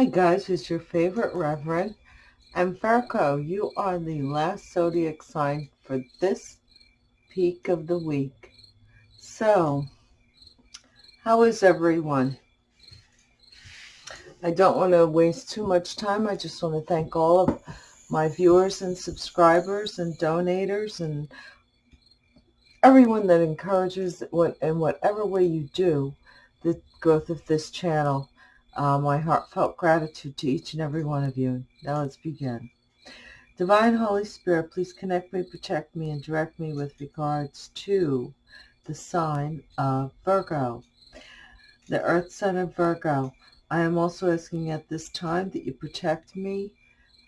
Hi guys, it's your favorite Reverend. And Virgo, you are the last zodiac sign for this peak of the week. So, how is everyone? I don't want to waste too much time. I just want to thank all of my viewers and subscribers and donators and everyone that encourages in whatever way you do the growth of this channel. Uh, my heartfelt gratitude to each and every one of you. Now let's begin. Divine Holy Spirit, please connect me, protect me, and direct me with regards to the sign of Virgo, the Earth sign of Virgo. I am also asking at this time that you protect me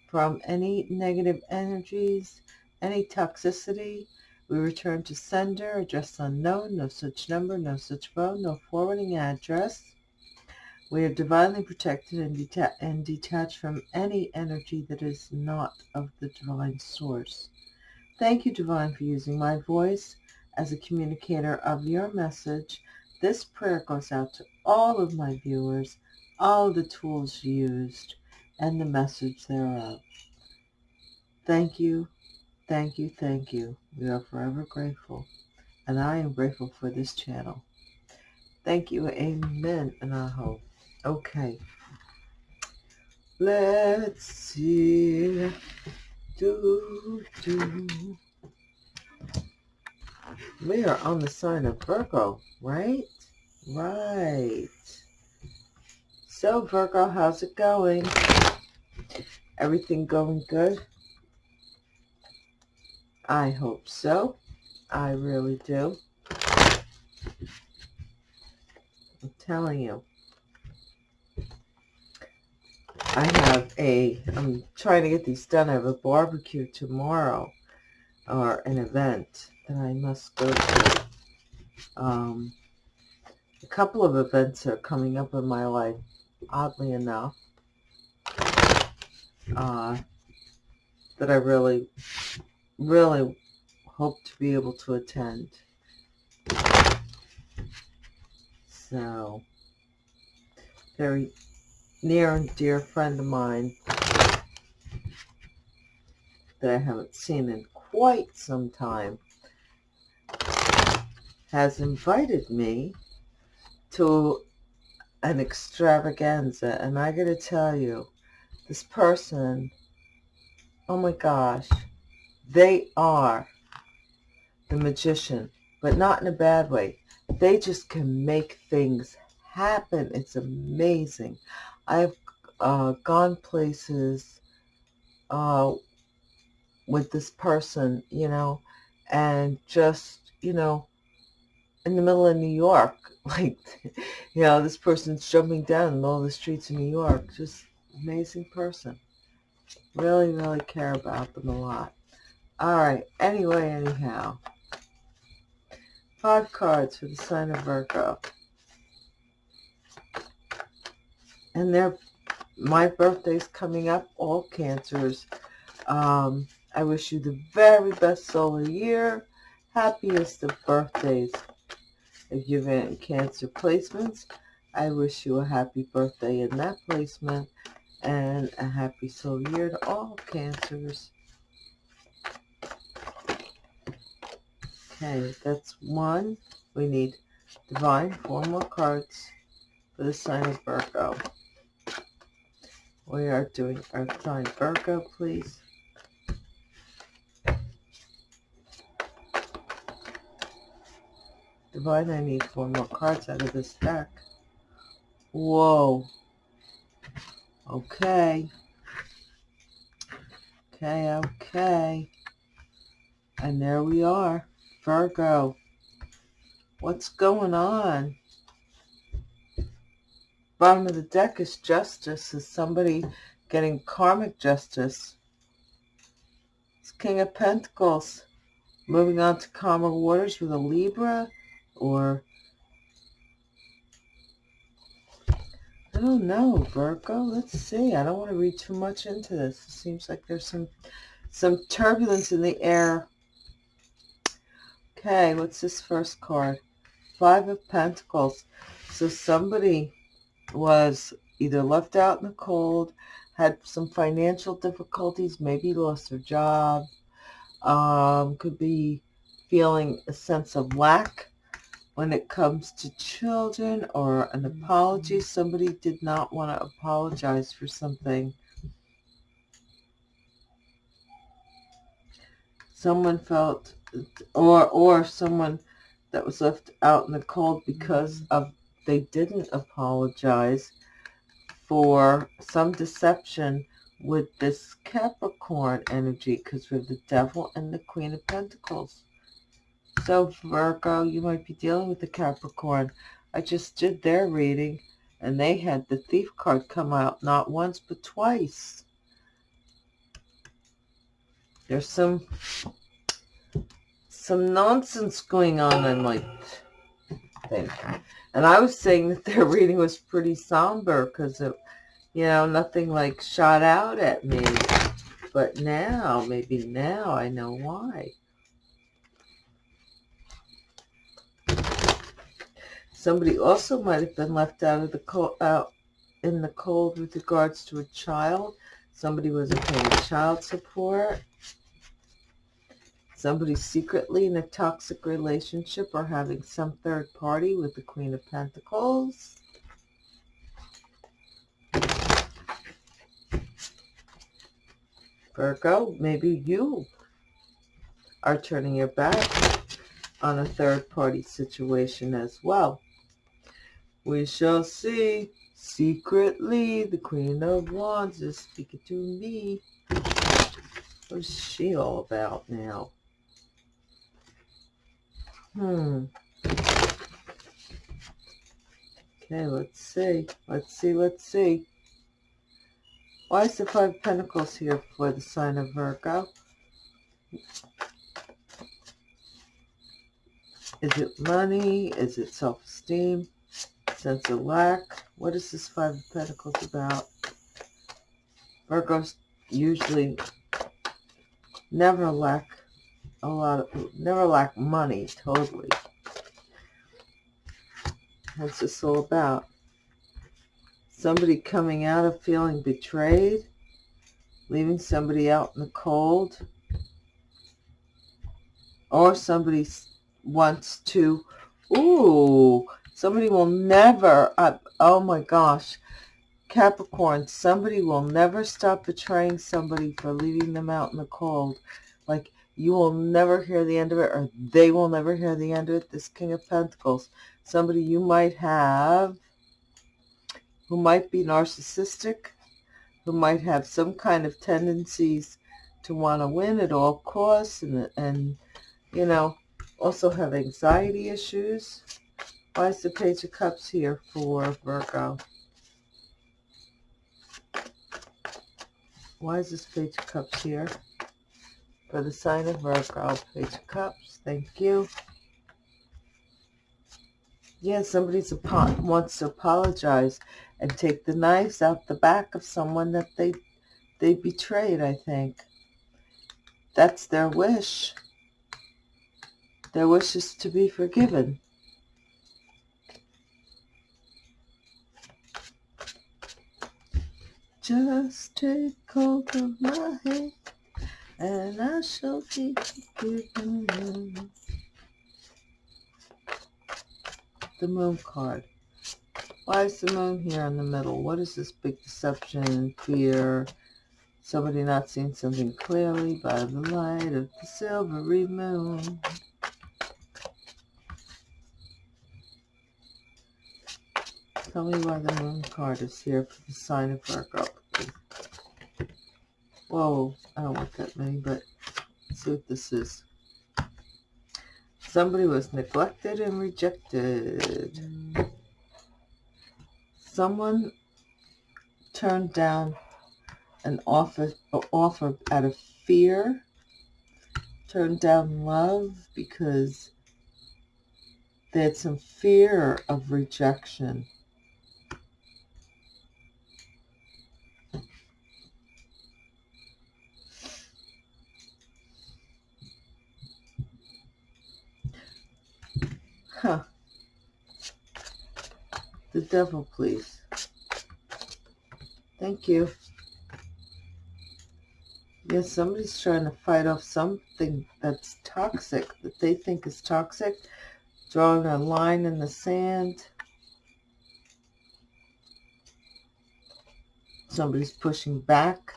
from any negative energies, any toxicity. We return to sender, address unknown, no such number, no such phone, no forwarding address. We are divinely protected and, deta and detached from any energy that is not of the divine source. Thank you, Divine, for using my voice as a communicator of your message. This prayer goes out to all of my viewers, all the tools used, and the message thereof. Thank you, thank you, thank you. We are forever grateful, and I am grateful for this channel. Thank you, amen, and I hope. Okay. Let's see. Do, do. We are on the sign of Virgo, right? Right. So, Virgo, how's it going? Everything going good? I hope so. I really do. I'm telling you. I have a, I'm trying to get these done. I have a barbecue tomorrow or an event that I must go to. Um, a couple of events are coming up in my life, oddly enough, uh, that I really, really hope to be able to attend. So, very near and dear friend of mine that I haven't seen in quite some time has invited me to an extravaganza. And I got to tell you, this person, oh my gosh, they are the magician, but not in a bad way. They just can make things happen. It's amazing. I've uh, gone places uh, with this person, you know, and just, you know, in the middle of New York, like, you know, this person's jumping down in the middle of the streets of New York. Just amazing person. Really, really care about them a lot. All right. Anyway, anyhow. Five cards for the sign of Virgo. And they're my birthday's coming up all cancers. Um, i wish you the very best solar year. Happiest of birthdays. If you've in cancer placements i wish you a happy birthday in that placement and a happy solar year to all cancers. Okay that's one. We need divine four more cards the sign of virgo we are doing Earth sign Virgo, please. Divine, I need four more cards out of this deck. Whoa. Okay. Okay, okay. And there we are. Virgo. What's going on? Bottom of the deck is justice. Is somebody getting karmic justice? It's King of Pentacles. Moving on to calmer waters with a Libra or I don't know, Virgo. Let's see. I don't want to read too much into this. It seems like there's some some turbulence in the air. Okay, what's this first card? Five of Pentacles. So somebody was either left out in the cold, had some financial difficulties, maybe lost their job, um, could be feeling a sense of lack when it comes to children or an apology. Somebody did not want to apologize for something. Someone felt, or or someone that was left out in the cold because of they didn't apologize for some deception with this Capricorn energy because we have the Devil and the Queen of Pentacles. So Virgo, you might be dealing with the Capricorn. I just did their reading and they had the Thief card come out not once but twice. There's some some nonsense going on in my thing. And I was saying that their reading was pretty somber because it, you know, nothing like shot out at me. But now, maybe now I know why. Somebody also might have been left out of the cold, out in the cold with regards to a child. Somebody wasn't paying child support. Somebody secretly in a toxic relationship or having some third party with the Queen of Pentacles. Virgo, maybe you are turning your back on a third party situation as well. We shall see. Secretly, the Queen of Wands is speaking to me. What is she all about now? Hmm. Okay, let's see. Let's see, let's see. Why is the Five Pentacles here for the sign of Virgo? Is it money? Is it self-esteem? sense of lack. What is this Five of Pentacles about? Virgos usually never lack a lot of, never lack money, totally. What's this all about? Somebody coming out of feeling betrayed, leaving somebody out in the cold, or somebody wants to, ooh, Somebody will never, oh my gosh, Capricorn, somebody will never stop betraying somebody for leaving them out in the cold. Like, you will never hear the end of it, or they will never hear the end of it. This King of Pentacles, somebody you might have who might be narcissistic, who might have some kind of tendencies to want to win at all costs, and, and you know, also have anxiety issues why is the Page of Cups here for Virgo? Why is this Page of Cups here? For the sign of Virgo, Page of Cups, thank you. Yeah, somebody wants to apologize and take the knives out the back of someone that they they betrayed, I think. That's their wish. Their wish is to be forgiven. Just take hold of my hand, and I shall you the moon card. Why is the moon here in the middle? What is this big deception, fear, somebody not seeing something clearly by the light of the silvery moon? Tell me why the moon card is here for the sign of Virgo. Whoa, I don't want that many, but let's see what this is. Somebody was neglected and rejected. Someone turned down an offer, offer out of fear. Turned down love because they had some fear of rejection. Huh. The devil, please. Thank you. Yes, somebody's trying to fight off something that's toxic, that they think is toxic. Drawing a line in the sand. Somebody's pushing back.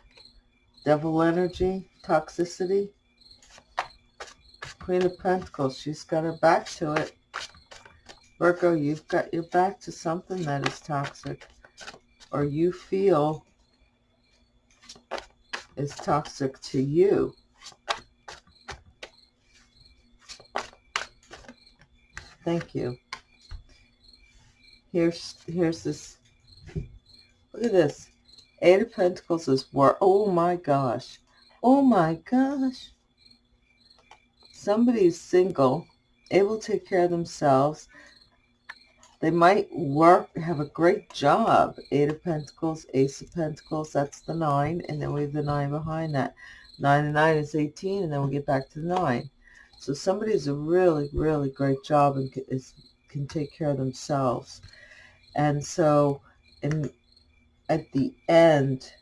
Devil energy, toxicity. Queen of Pentacles, she's got her back to it. Virgo, you've got your back to something that is toxic. Or you feel is toxic to you. Thank you. Here's here's this. Look at this. Eight of Pentacles is war. Oh my gosh. Oh my gosh. Somebody's single, able to take care of themselves. They might work, have a great job. Eight of Pentacles, Ace of Pentacles, that's the nine. And then we have the nine behind that. Nine and nine is 18, and then we'll get back to the nine. So somebody has a really, really great job and is, can take care of themselves. And so in, at the end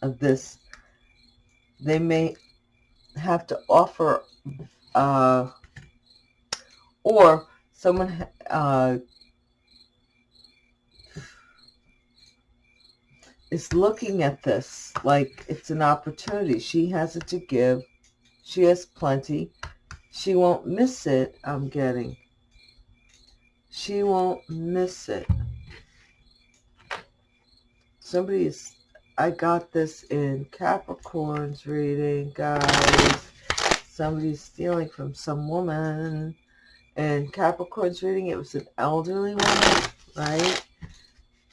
of this, they may have to offer uh, or someone uh, is looking at this like it's an opportunity. She has it to give. She has plenty. She won't miss it, I'm getting. She won't miss it. Somebody is, I got this in Capricorn's reading, guys. Somebody's stealing from some woman and Capricorn's reading, it was an elderly woman, right?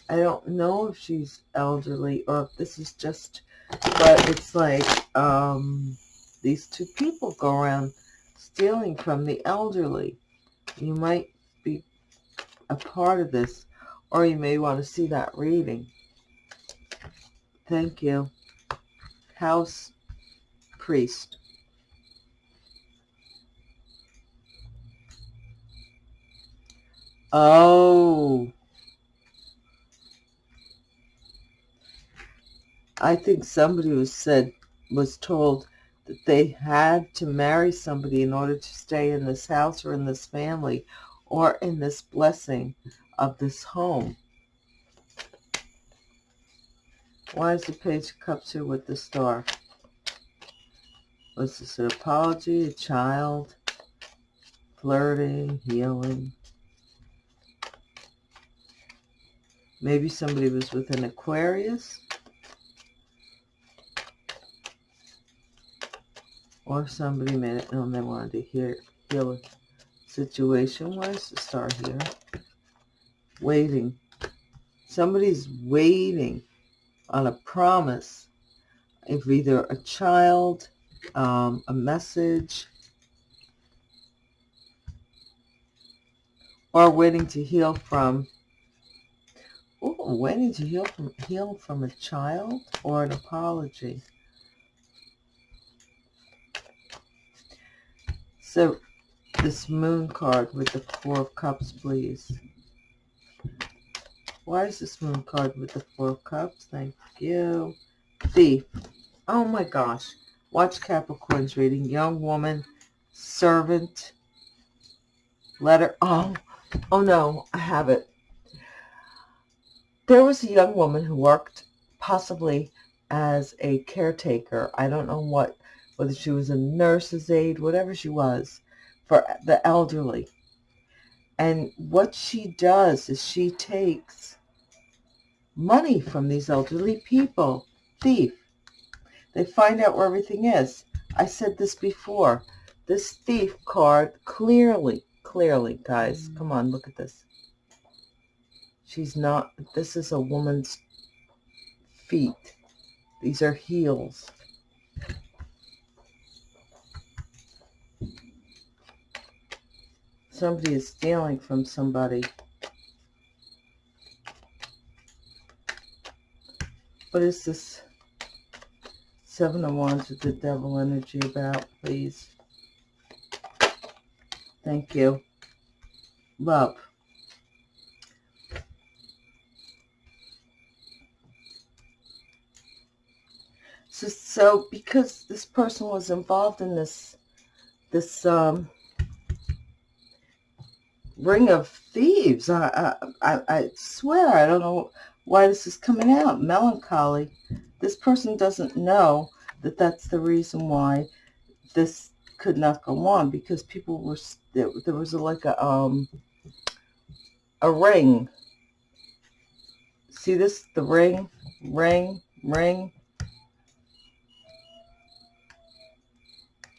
I don't know if she's elderly or if this is just, but it's like um, these two people go around stealing from the elderly. You might be a part of this, or you may want to see that reading. Thank you. House Priest. Oh. I think somebody was said, was told that they had to marry somebody in order to stay in this house or in this family or in this blessing of this home. Why is the Page of Cups here with the star? Was this an apology, a child, flirting, healing? Maybe somebody was with an Aquarius. Or somebody made it known they wanted to hear, heal a situation. Where's the star here? Waiting. Somebody's waiting on a promise of either a child, um, a message, or waiting to heal from waiting to heal from, heal from a child or an apology. So, this moon card with the four of cups, please. Why is this moon card with the four of cups? Thank you. Thief. Oh my gosh. Watch Capricorn's reading. Young woman, servant, letter. Oh, oh no, I have it. There was a young woman who worked possibly as a caretaker. I don't know what, whether she was a nurse's aide, whatever she was, for the elderly. And what she does is she takes money from these elderly people. Thief. They find out where everything is. I said this before. This thief card clearly, clearly, guys, mm. come on, look at this. She's not, this is a woman's feet. These are heels. Somebody is stealing from somebody. What is this Seven of Wands with the Devil energy about, please? Thank you. Love. So, so because this person was involved in this, this um, ring of thieves, I, I, I swear, I don't know why this is coming out. Melancholy. This person doesn't know that that's the reason why this could not go on because people were there, there was like a um a ring. See this? The ring? Ring? Ring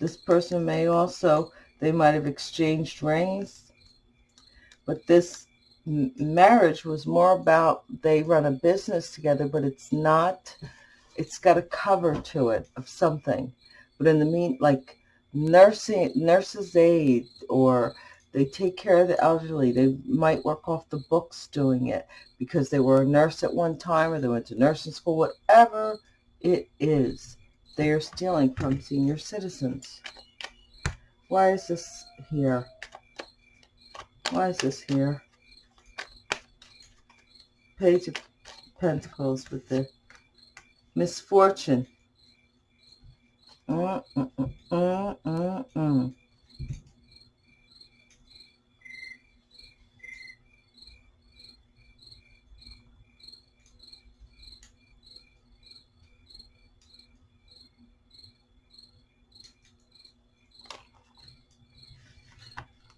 this person may also they might have exchanged rings but this marriage was more about they run a business together but it's not it's got a cover to it of something but in the mean like nursing nurses aid or they take care of the elderly. They might work off the books doing it because they were a nurse at one time or they went to nursing school, whatever it is. They are stealing from senior citizens. Why is this here? Why is this here? Page of Pentacles with the misfortune. Mm, mm, mm,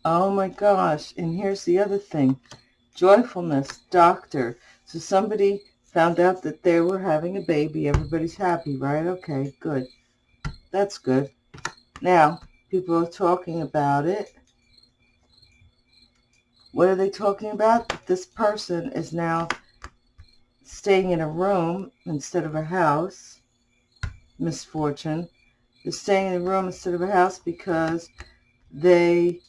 Oh my gosh. And here's the other thing. Joyfulness, doctor. So somebody found out that they were having a baby. Everybody's happy, right? Okay, good. That's good. Now, people are talking about it. What are they talking about? This person is now staying in a room instead of a house. Misfortune. They're staying in a room instead of a house because they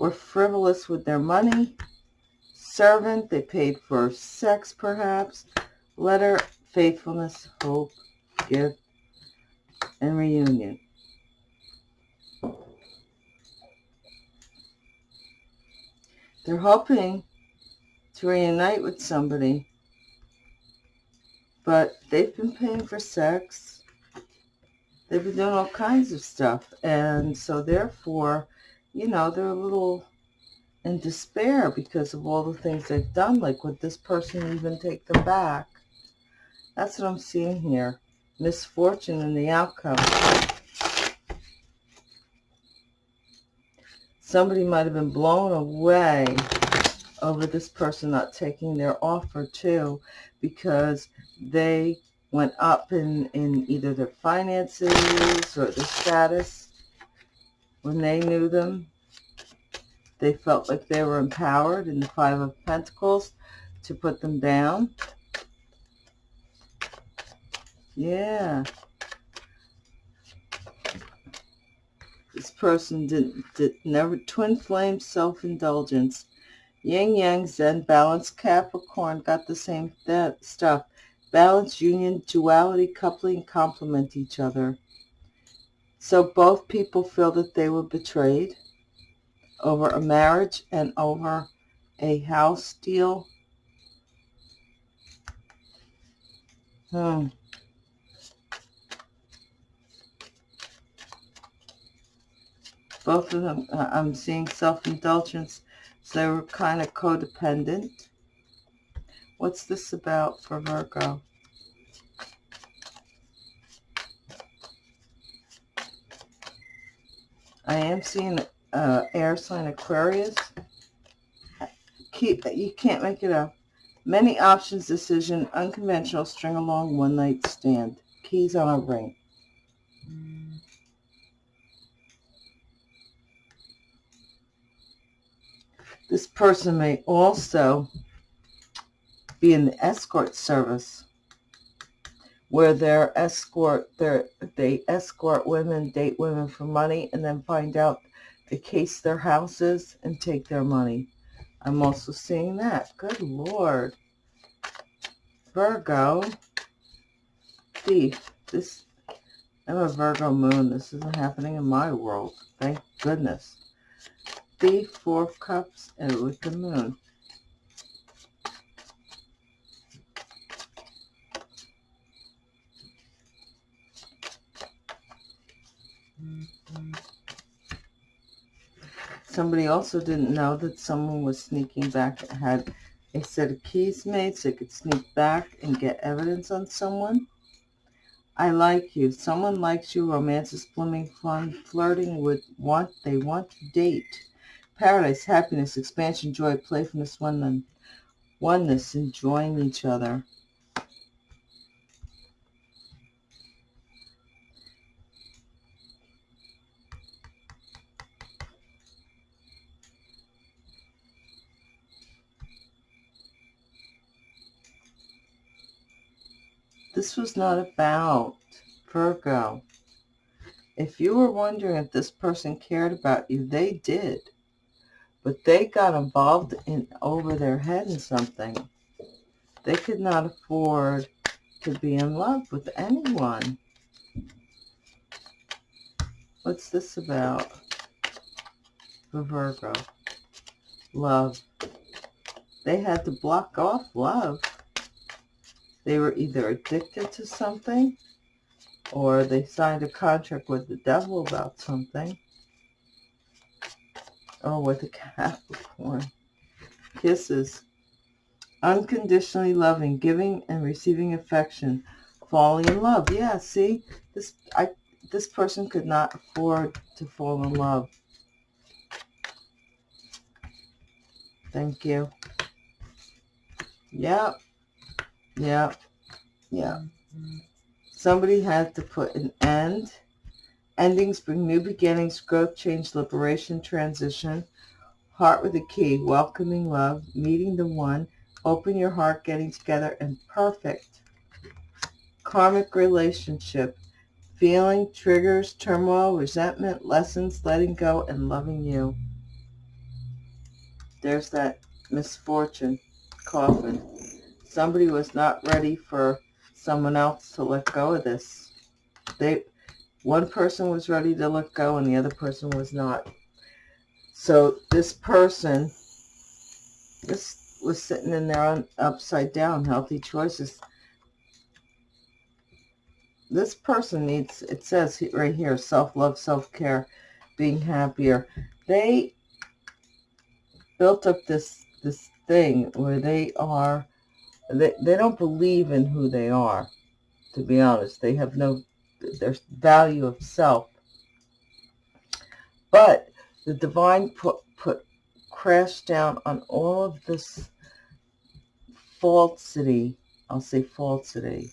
were frivolous with their money. Servant, they paid for sex perhaps. Letter, faithfulness, hope, gift, and reunion. They're hoping to reunite with somebody, but they've been paying for sex. They've been doing all kinds of stuff, and so therefore, you know, they're a little in despair because of all the things they've done. Like, would this person even take them back? That's what I'm seeing here misfortune in the outcome. Somebody might have been blown away over this person not taking their offer too because they went up in, in either their finances or their status when they knew them. They felt like they were empowered in the Five of Pentacles to put them down. Yeah. This person did, did never twin flame self-indulgence. Yin Yang Zen balance Capricorn got the same that stuff. Balance, union, duality, coupling, complement each other. So both people feel that they were betrayed over a marriage and over a house deal. Hmm. both of them, uh, I'm seeing self-indulgence. So they were kind of codependent. What's this about for Virgo? I am seeing uh, air sign Aquarius. Keep You can't make it up. Many options decision, unconventional, string along, one night stand. Keys on a ring. This person may also be in the escort service where they're escort they're, they escort women, date women for money, and then find out they case their houses and take their money. I'm also seeing that. Good Lord. Virgo. Thief. This, I'm a Virgo moon. This isn't happening in my world. Thank goodness. Thief, Four of Cups, and with the Moon. Somebody also didn't know that someone was sneaking back, had a set of keys made so they could sneak back and get evidence on someone. I like you. Someone likes you. Romance is blooming, fun, flirting with want. They want to date. Paradise, happiness, expansion, joy, playfulness, oneness, oneness, enjoying each other. This was not about Virgo. If you were wondering if this person cared about you, they did. But they got involved in over their head in something. They could not afford to be in love with anyone. What's this about? For Virgo. Love. They had to block off love. They were either addicted to something or they signed a contract with the devil about something. Oh, with a Capricorn. Kisses. Unconditionally loving, giving and receiving affection, falling in love. Yeah, see, this I this person could not afford to fall in love. Thank you. Yep. Yeah. Yeah. Somebody had to put an end. Endings bring new beginnings, growth, change, liberation, transition. Heart with a key, welcoming love, meeting the one, open your heart, getting together, and perfect. Karmic relationship, feeling, triggers, turmoil, resentment, lessons, letting go, and loving you. There's that misfortune coffin somebody was not ready for someone else to let go of this. They, one person was ready to let go and the other person was not. So this person, this was sitting in there on upside down, healthy choices. This person needs, it says right here, self-love, self-care, being happier. They built up this, this thing where they are they, they don't believe in who they are, to be honest. They have no, their value of self. But the divine put, put crashed down on all of this falsity, I'll say falsity,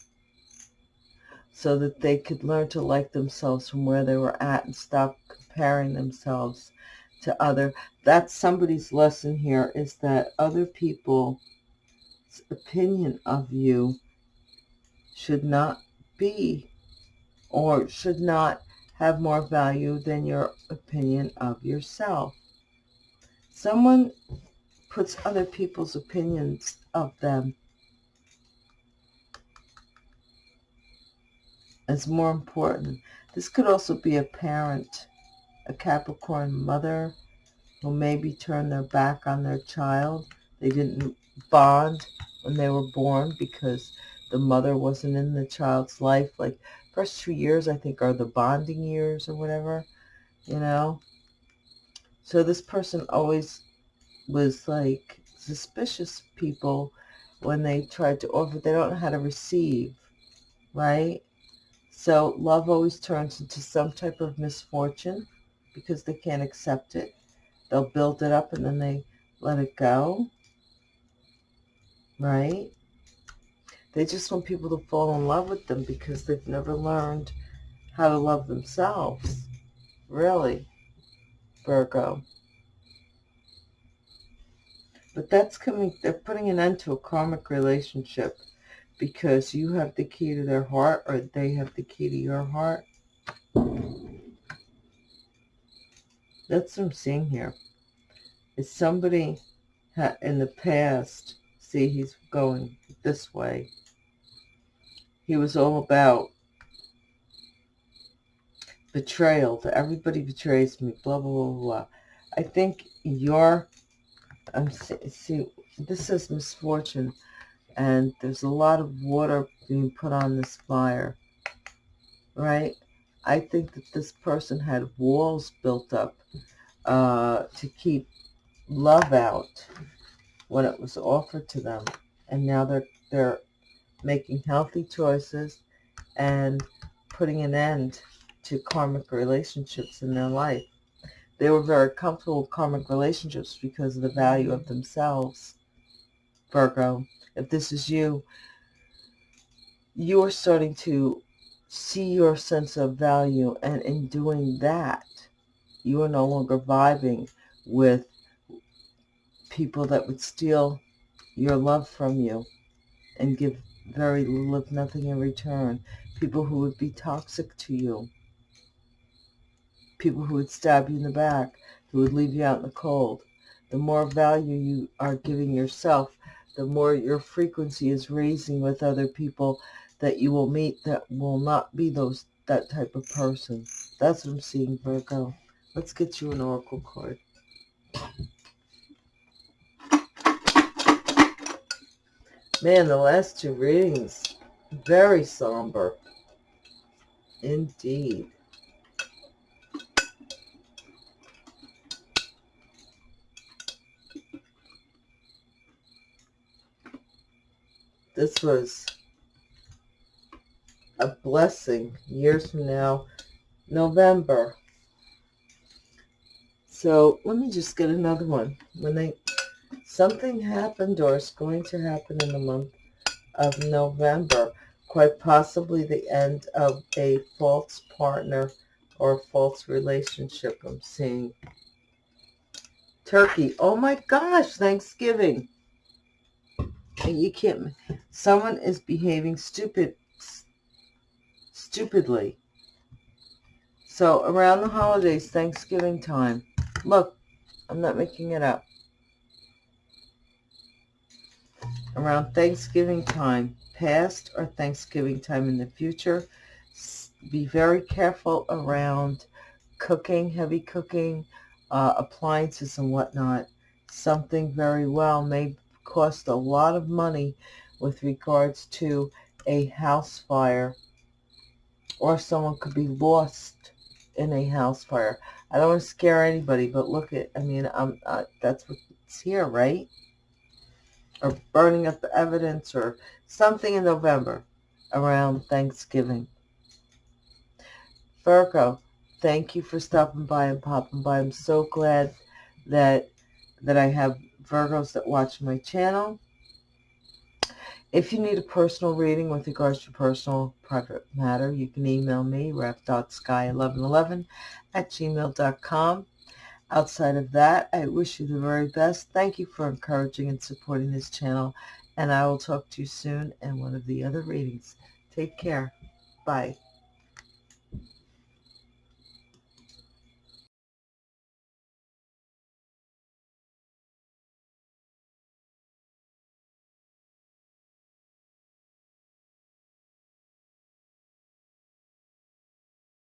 so that they could learn to like themselves from where they were at and stop comparing themselves to other. That's somebody's lesson here is that other people opinion of you should not be or should not have more value than your opinion of yourself. Someone puts other people's opinions of them as more important. This could also be a parent, a Capricorn mother who maybe turned their back on their child. They didn't bond when they were born because the mother wasn't in the child's life. Like first two years, I think, are the bonding years or whatever, you know. So this person always was like suspicious people when they tried to offer. They don't know how to receive, right? So love always turns into some type of misfortune because they can't accept it. They'll build it up and then they let it go right? They just want people to fall in love with them because they've never learned how to love themselves. Really, Virgo. But that's coming, they're putting an end to a karmic relationship because you have the key to their heart or they have the key to your heart. That's what I'm seeing here. Is somebody in the past See, he's going this way. He was all about betrayal. Everybody betrays me, blah, blah, blah, blah. I think your, I'm see, this is misfortune, and there's a lot of water being put on this fire, right? I think that this person had walls built up uh, to keep love out when it was offered to them. And now they're, they're making healthy choices and putting an end to karmic relationships in their life. They were very comfortable with karmic relationships because of the value of themselves. Virgo, if this is you, you are starting to see your sense of value and in doing that, you are no longer vibing with people that would steal your love from you and give very little if nothing in return. People who would be toxic to you. People who would stab you in the back, who would leave you out in the cold. The more value you are giving yourself, the more your frequency is raising with other people that you will meet that will not be those that type of person. That's what I'm seeing, Virgo. Let's get you an oracle card. Man, the last two readings, very somber. Indeed. This was a blessing years from now, November. So let me just get another one. When they something happened or is going to happen in the month of November, quite possibly the end of a false partner or a false relationship I'm seeing. Turkey. Oh my gosh, Thanksgiving. You can't, someone is behaving stupid stupidly. So around the holidays, Thanksgiving time, look, I'm not making it up. Around Thanksgiving time, past or Thanksgiving time in the future, be very careful around cooking, heavy cooking, uh, appliances and whatnot. Something very well may cost a lot of money with regards to a house fire or someone could be lost in a house fire. I don't want to scare anybody, but look at, I mean, um, uh, that's what's here, right? Or burning up the evidence or something in November around Thanksgiving. Virgo, thank you for stopping by and popping by. I'm so glad that that I have Virgos that watch my channel. If you need a personal reading with regards to personal private matter, you can email me, ref.sky1111 at gmail.com. Outside of that, I wish you the very best. Thank you for encouraging and supporting this channel, and I will talk to you soon in one of the other readings. Take care. Bye.